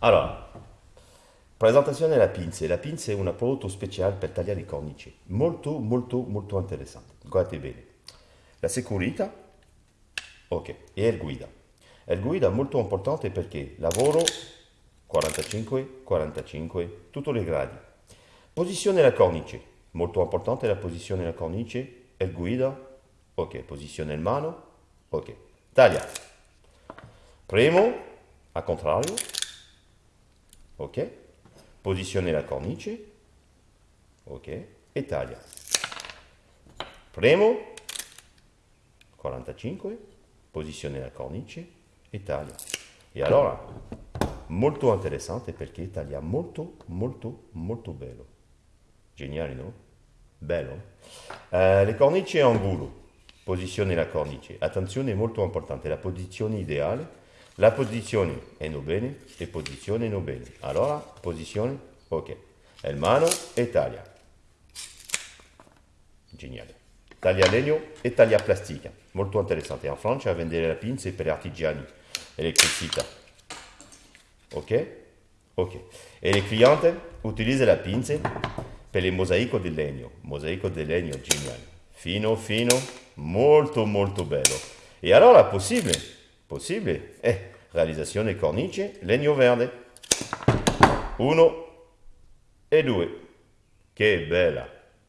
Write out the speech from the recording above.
Allora, presentazione della pinza. La pinza è un prodotto speciale per tagliare i cornici. Molto, molto, molto interessante. Guardate bene. La sicurezza, ok, e il guida. Il guida è molto importante perché lavoro 45, 45, tutti i gradi. Posizione della cornice, molto importante la posizione della cornice, il guida, ok, posizione in mano, ok, taglia. Premo, a contrario, ok, posizione la cornice, ok, e taglia. Premo, 45, posizione la cornice e taglia. E allora, molto interessante perché taglia molto, molto, molto bello. Geniale, no? Bello. Uh, le cornici a angolo, posizione la cornice. Attenzione, molto importante, la posizione ideale la posizione è non bene e posizione non bene. Allora, posizione, ok. Il mano e taglia. Geniale. Taglia legno e taglia plastica. Molto interessante. In Francia a vendere le pinze per artigiani, elettricità. Ok? Ok. E le clienti utilizzano la pinze per il mosaico di legno. Mosaico di legno, geniale. Fino, fino, molto, molto bello. E allora è possibile Possibile? Eh, realizzazione cornice, legno verde. Uno e due. Che bella!